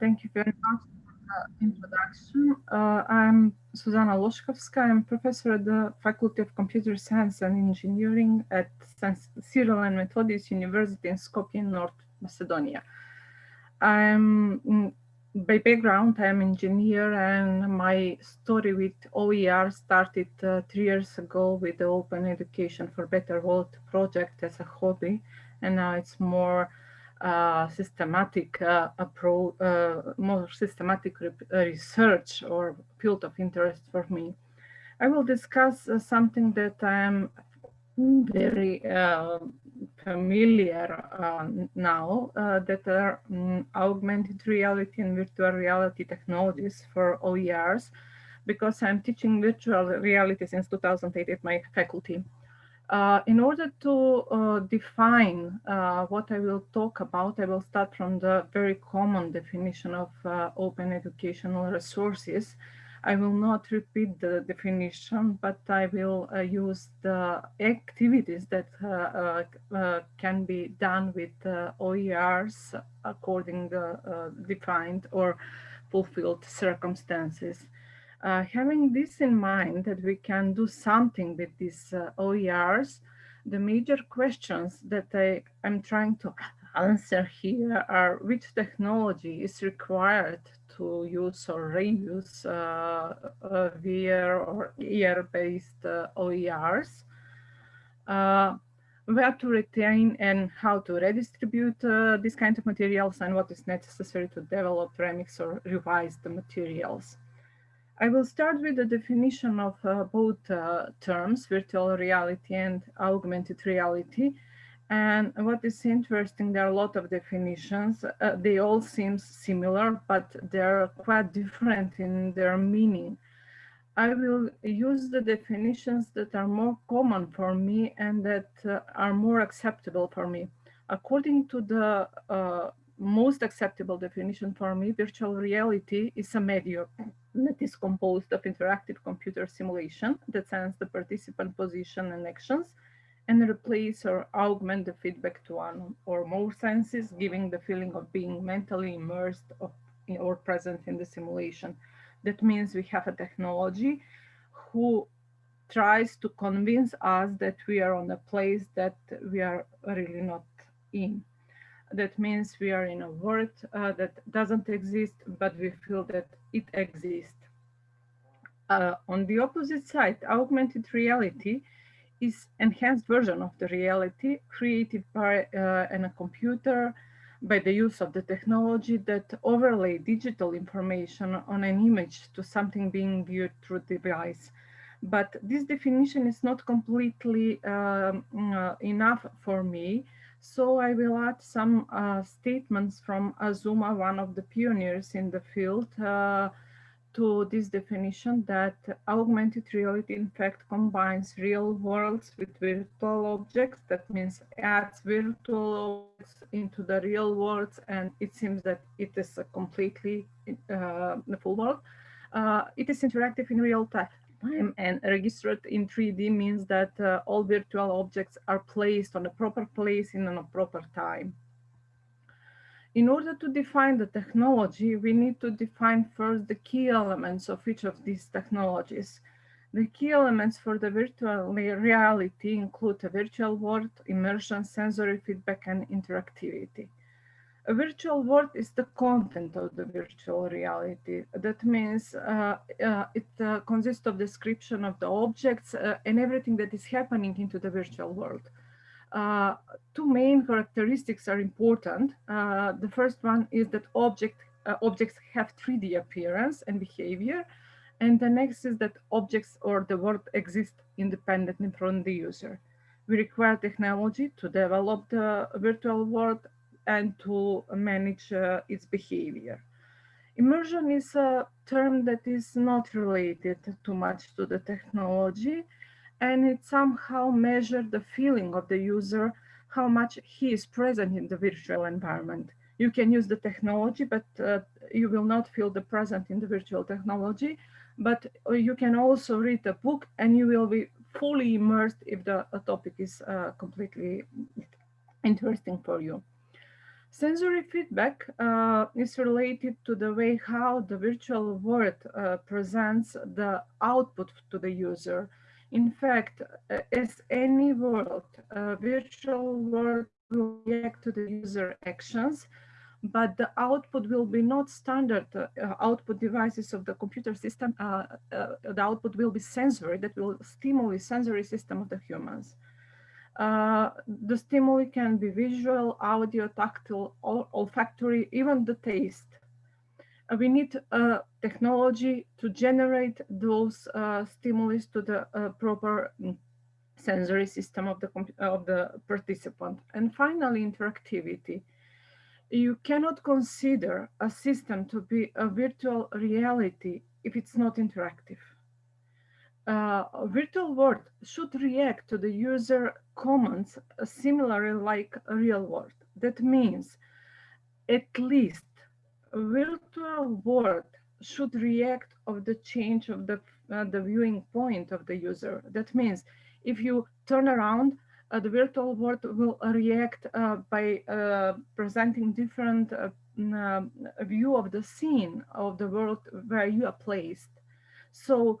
thank you very much for the introduction. Uh, I'm Suzana Loshkovska. I'm professor at the Faculty of Computer Science and Engineering at Cyril and Methodius University in Skopje, North Macedonia. I'm mm, by background, I'm engineer and my story with OER started uh, three years ago with the Open Education for Better World project as a hobby. And now it's more systematic uh, approach, uh, more systematic re research or field of interest for me. I will discuss uh, something that I'm very familiar uh, now uh, that are um, augmented reality and virtual reality technologies for OERs because I'm teaching virtual reality since 2008 at my faculty. Uh, in order to uh, define uh, what I will talk about, I will start from the very common definition of uh, open educational resources, I will not repeat the definition, but I will uh, use the activities that can be done with OERs according to uh, defined or fulfilled circumstances. Having this in mind that we can do something with these OERs, the major questions that I am trying to answer here are which technology is required to use or reuse uh, uh, VR or AR-based uh, OERs, where to retain and how to redistribute uh, these kind of materials and what is necessary to develop, remix or revise the materials. I will start with the definition of uh, both uh, terms, virtual reality and augmented reality, and what is interesting, there are a lot of definitions. Uh, they all seem similar, but they're quite different in their meaning. I will use the definitions that are more common for me and that uh, are more acceptable for me. According to the uh, most acceptable definition for me, virtual reality is a medium that is composed of interactive computer simulation that sends the participant position and actions and replace or augment the feedback to one or more senses, giving the feeling of being mentally immersed or present in the simulation. That means we have a technology who tries to convince us that we are on a place that we are really not in. That means we are in a world uh, that doesn't exist, but we feel that it exists. Uh, on the opposite side, augmented reality is enhanced version of the reality created by uh, a computer by the use of the technology that overlay digital information on an image to something being viewed through the device. But this definition is not completely um, uh, enough for me. So I will add some uh, statements from Azuma, one of the pioneers in the field, uh, to this definition that augmented reality in fact combines real worlds with virtual objects. That means adds virtual objects into the real worlds and it seems that it is a completely uh, the full world. Uh, it is interactive in real time and registered in 3D means that uh, all virtual objects are placed on a proper place in a proper time. In order to define the technology, we need to define first the key elements of each of these technologies. The key elements for the virtual reality include a virtual world, immersion, sensory feedback, and interactivity. A virtual world is the content of the virtual reality. That means uh, uh, it uh, consists of description of the objects uh, and everything that is happening into the virtual world. Uh, two main characteristics are important. Uh, the first one is that object, objects have 3D appearance and behavior. And the next is that objects or the world exist independently from the user. We require technology to develop the virtual world and to manage uh, its behavior. Immersion is a term that is not related too much to the technology and it somehow measures the feeling of the user, how much he is present in the virtual environment. You can use the technology, but uh, you will not feel the present in the virtual technology, but uh, you can also read a book and you will be fully immersed if the topic is uh, completely interesting for you. Sensory feedback uh, is related to the way how the virtual world uh, presents the output to the user. In fact, uh, as any world, uh, virtual world will react to the user actions, but the output will be not standard uh, output devices of the computer system. Uh, the output will be sensory that will stimulate sensory system of the humans. Uh, the stimuli can be visual, audio, tactile, olfactory, even the taste. Uh, we need uh, technology to generate those uh, stimuli to the uh, proper mm, sensory system of the, of the participant. And finally, interactivity. You cannot consider a system to be a virtual reality if it's not interactive uh, virtual world should react to the user comments similarly like a real world. That means at least a virtual world should react of the change of the, uh, the viewing point of the user. That means if you turn around, uh, the virtual world will react uh, by uh, presenting different uh, view of the scene of the world where you are placed. So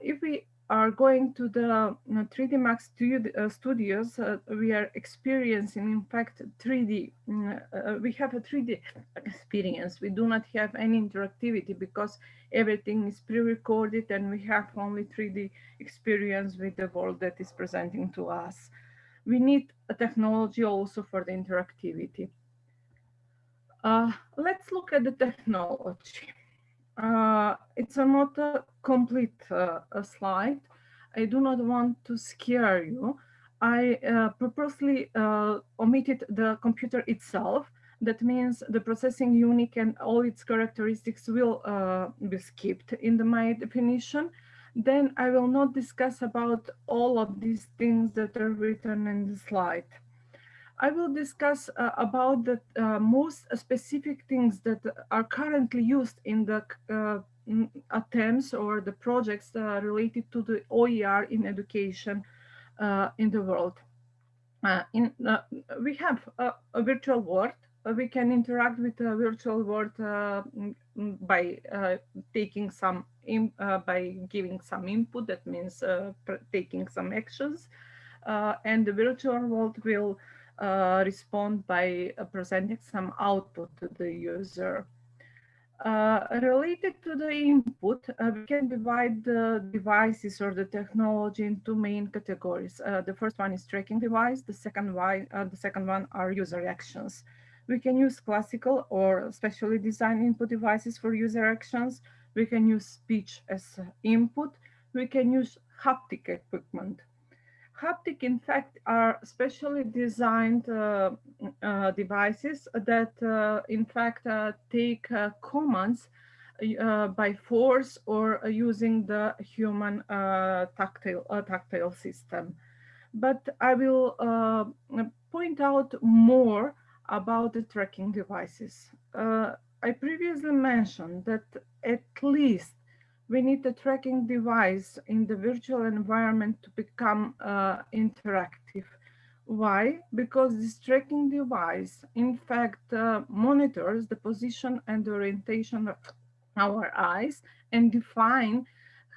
if we are going to the 3D Max uh, studios, uh, we are experiencing, in fact, 3D. Mm, uh, we have a 3D experience. We do not have any interactivity because everything is pre-recorded and we have only 3D experience with the world that is presenting to us. We need a technology also for the interactivity. Uh, let's look at the technology. Uh, it's a not a complete uh, a slide. I do not want to scare you. I uh, purposely uh, omitted the computer itself. That means the processing unit and all its characteristics will uh, be skipped in the my definition. Then I will not discuss about all of these things that are written in the slide. I will discuss uh, about the uh, most specific things that are currently used in the uh, attempts or the projects uh, related to the OER in education uh, in the world. Uh, in, we have a, a virtual world. we can interact with a virtual world by taking some, by giving some input, that means taking some actions. and the virtual world will uh, respond by uh, presenting some output to the user. Uh, related to the input, uh, we can divide the devices or the technology into main categories. Uh, the first one is tracking device. The second uh, the second one are user actions. We can use classical or specially designed input devices for user actions. We can use speech as input. We can use haptic equipment haptic, in fact, are specially designed uh, uh, devices that, uh, in fact, uh, take uh, commands uh, by force or using the human tactile, tactile system. But I will point out more about the tracking devices. I previously mentioned that at least we need a tracking device in the virtual environment to become uh, interactive. Why? Because this tracking device, in fact, uh, monitors the position and orientation of our eyes and define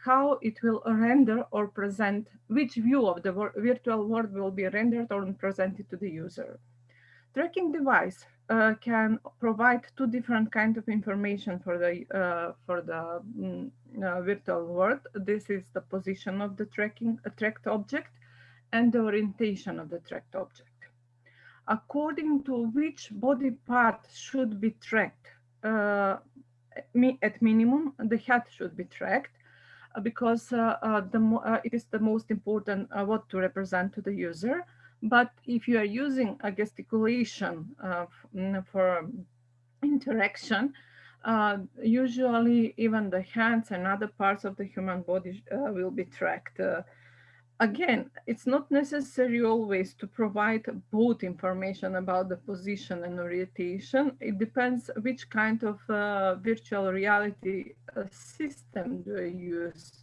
how it will render or present, which view of the virtual world will be rendered or presented to the user. Tracking device uh, can provide two different kinds of information for the uh, for the mm, uh, virtual world. This is the position of the tracking uh, tracked object and the orientation of the tracked object. According to which body part should be tracked, uh, at minimum, the head should be tracked uh, because the it is the most important what to represent to the user. But if you are using a gesticulation uh, for interaction, uh, usually even the hands and other parts of the human body uh, will be tracked. Uh, again, it's not necessary always to provide both information about the position and orientation. It depends which kind of uh, virtual reality uh, system do you use.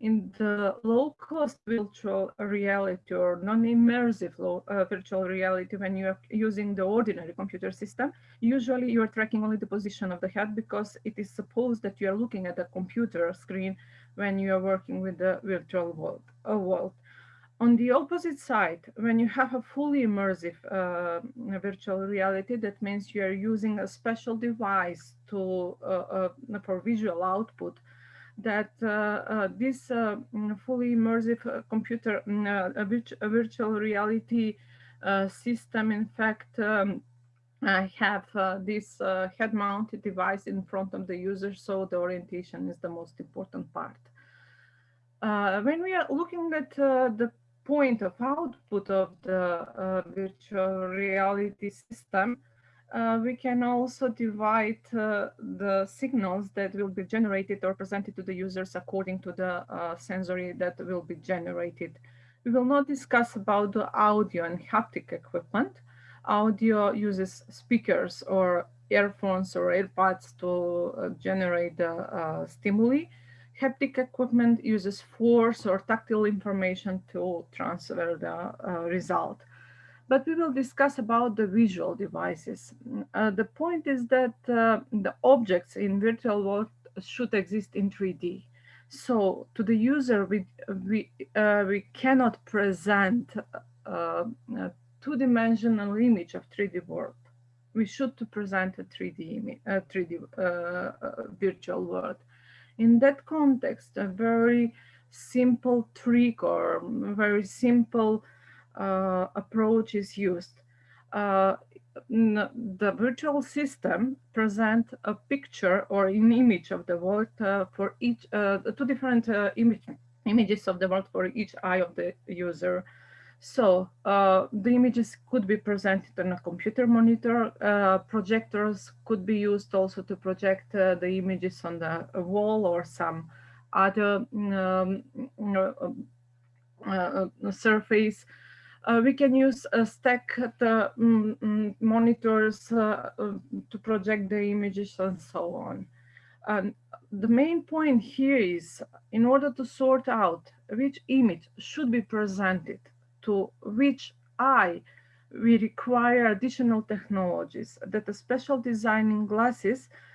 In the low-cost virtual reality or non-immersive uh, virtual reality, when you are using the ordinary computer system, usually you are tracking only the position of the head because it is supposed that you are looking at a computer screen when you are working with the virtual world. Uh, world. On the opposite side, when you have a fully immersive uh, virtual reality, that means you are using a special device to uh, uh for visual output that uh, uh, this uh, mm, fully immersive computer mm, virtual reality system, in fact, um, have this head-mounted device in front of the user, so the orientation is the most important part. When we are looking at the point of output of the virtual reality system, uh, we can also divide uh, the signals that will be generated or presented to the users according to the uh, sensory that will be generated. We will not discuss about the audio and haptic equipment. Audio uses speakers or earphones or AirPods to uh, generate the uh, stimuli. Haptic equipment uses force or tactile information to transfer the uh, result but we will discuss about the visual devices. Uh, the point is that uh, the objects in virtual world should exist in 3D. So to the user, we, we, uh, we cannot present uh, a two-dimensional image of 3D world. We should present a 3D, 3D uh, uh, virtual world. In that context, a very simple trick or very simple approach is used. Uh, the virtual system present a picture or an image of the world uh, for each, two different image, images of the world for each eye of the user. So uh, the images could be presented on a computer monitor. Uh, projectors could be used also to project uh, the images on the wall or some other um, surface. Uh, we can use a stack the mm, mm, monitors uh, uh, to project the images and so on. And the main point here is in order to sort out which image should be presented to which eye, we require additional technologies that the special designing glasses uh,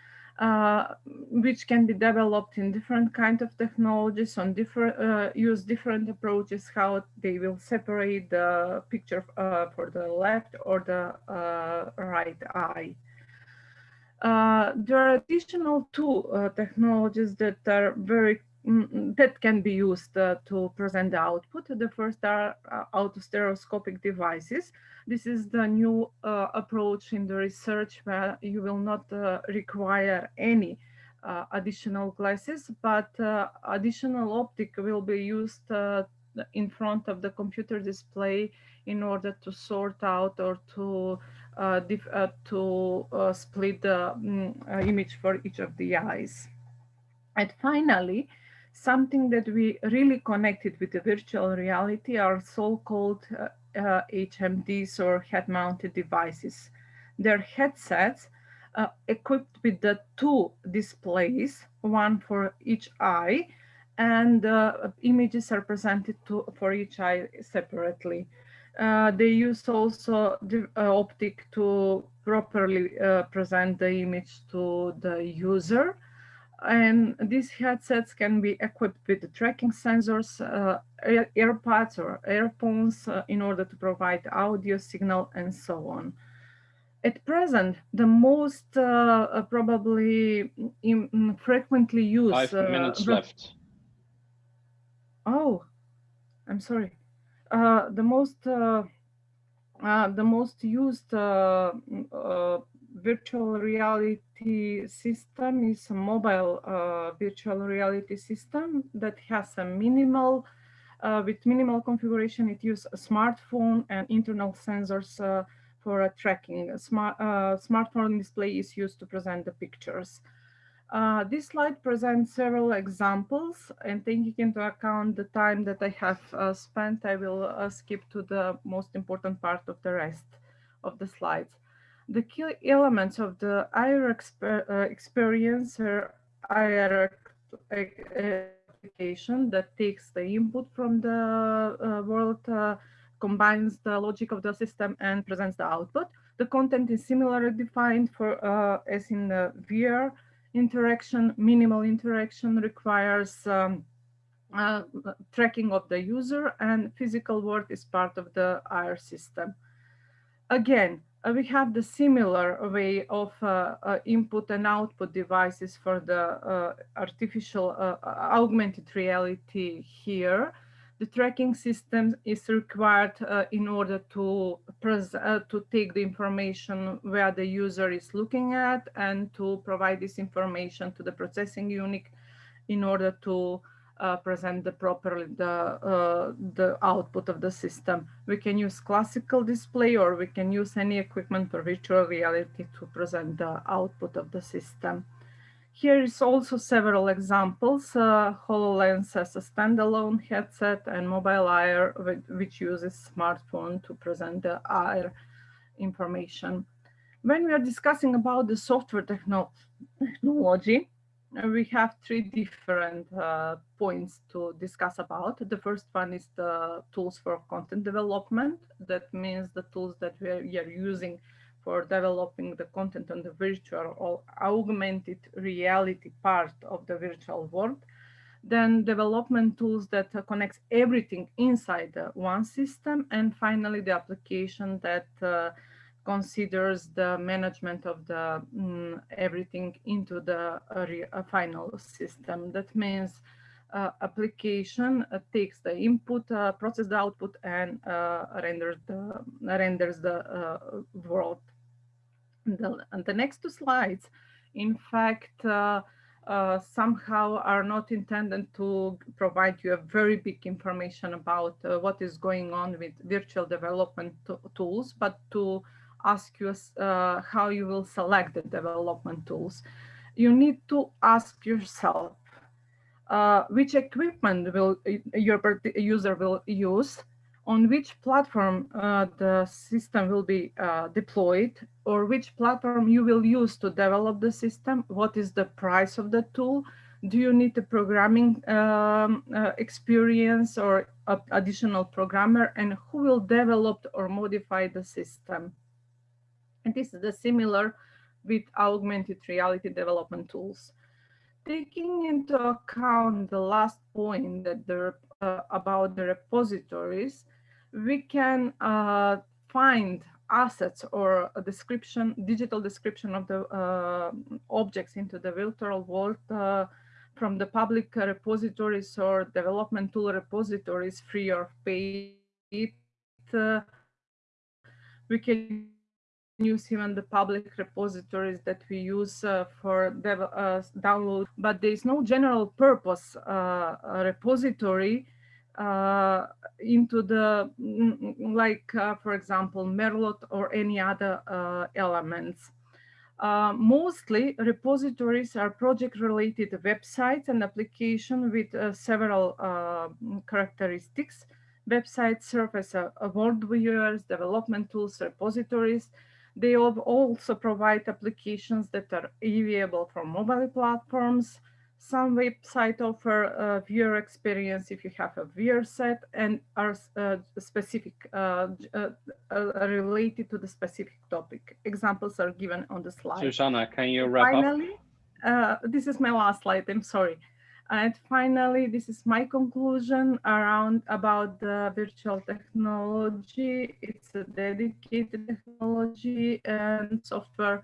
which can be developed in different kind of technologies on different uh, use different approaches how they will separate the picture uh, for the left or the uh, right eye. Uh, there are additional two technologies that are very that can be used to present the output. The first are autostereoscopic devices this is the new uh, approach in the research where you will not uh, require any uh, additional glasses, but uh, additional optic will be used uh, in front of the computer display in order to sort out or to uh, to split the um, image for each of the eyes. And finally, something that we really connected with the virtual reality are so-called uh, HMDs or head-mounted devices. They're headsets uh, equipped with the two displays, one for each eye, and uh, images are presented to, for each eye separately. Uh, they use also the uh, optic to properly uh, present the image to the user and these headsets can be equipped with tracking sensors, uh, AirPods or earphones uh, in order to provide audio signal and so on. At present, the most uh, uh probably in, frequently used... Five uh, minutes left. Oh, I'm sorry. Uh, the most the most used virtual reality system is a mobile uh, virtual reality system that has a minimal, uh, with minimal configuration, it uses a smartphone and internal sensors uh, for tracking. A smart, uh, smartphone display is used to present the pictures. Uh, this slide presents several examples and taking into account the time that I have uh, spent, I will skip to the most important part of the rest of the slides. The key elements of the AR exper uh, experience AR application that takes the input from the uh, world, uh, combines the logic of the system and presents the output. The content is similarly defined for uh, as in the VR interaction. Minimal interaction requires um, uh, tracking of the user and physical world is part of the AR system. Again, we have the similar way of uh, uh, input and output devices for the uh, artificial uh, augmented reality here. The tracking system is required in order to, to take the information where the user is looking at and to provide this information to the processing unit in order to uh, present the properly the uh, the output of the system. We can use classical display or we can use any equipment for virtual reality to present the output of the system. Here is also several examples. Uh, HoloLens as a standalone headset and mobile AR, which uses smartphone to present the AR information. When we are discussing about the software techno technology, we have three different uh, points to discuss about. The first one is the tools for content development. That means the tools that we are, we are using for developing the content on the virtual or augmented reality part of the virtual world. Then development tools that uh, connects everything inside one system. And finally, the application that uh, considers the management of the mm, everything into the uh, final system. That means uh, application uh, takes the input, uh, process the output, and uh, renders the renders the uh, world. The, and the next two slides, in fact, somehow are not intended to provide you a very big information about what is going on with virtual development tools, but to ask you uh, how you will select the development tools. You need to ask yourself uh, which equipment will your user will use, on which platform uh, the system will be uh, deployed, or which platform you will use to develop the system, what is the price of the tool, do you need a programming um, uh, experience or additional programmer, and who will develop or modify the system. And this is the similar with augmented reality development tools. Taking into account the last point that the, uh, about the repositories, we can uh, find assets or a description, digital description of the uh, objects into the virtual world uh, from the public repositories or development tool repositories free or paid. Uh, we can use even the public repositories that we use uh, for uh, download, but there is no general purpose uh, repository uh, into the, like, uh, for example, Merlot or any other uh, elements. mostly repositories are project-related websites and application with several characteristics. Websites serve as a, a world viewers, development tools, repositories, they also provide applications that are available for mobile platforms. Some websites offer a viewer experience if you have a viewer set and are uh, specific, uh, uh, uh, related to the specific topic. Examples are given on the slide. Susanna, can you wrap Finally, up? Uh, this is my last slide, I'm sorry. And finally, this is my conclusion around about the virtual technology. It's a dedicated technology and software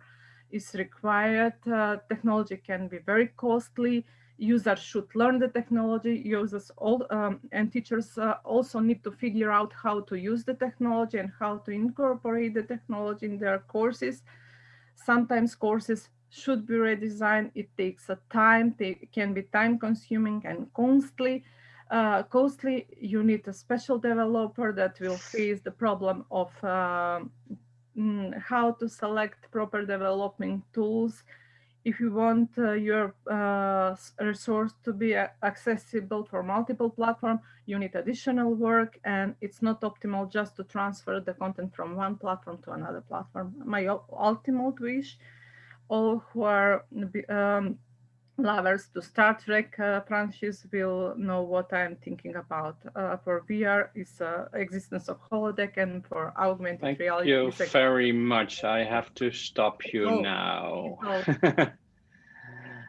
is required. Uh, technology can be very costly. Users should learn the technology. Users all um, and teachers uh, also need to figure out how to use the technology and how to incorporate the technology in their courses. Sometimes courses should be redesigned. It takes a time, it can be time consuming and costly. Uh, costly, you need a special developer that will face the problem of uh, how to select proper development tools. If you want uh, your uh, resource to be accessible for multiple platforms, you need additional work and it's not optimal just to transfer the content from one platform to another platform. My ultimate wish all who are um, lovers to Star Trek uh, franchise will know what I'm thinking about. Uh, for VR is uh, existence of holodeck and for augmented Thank reality. you very much. I have to stop you Oh, now. oh.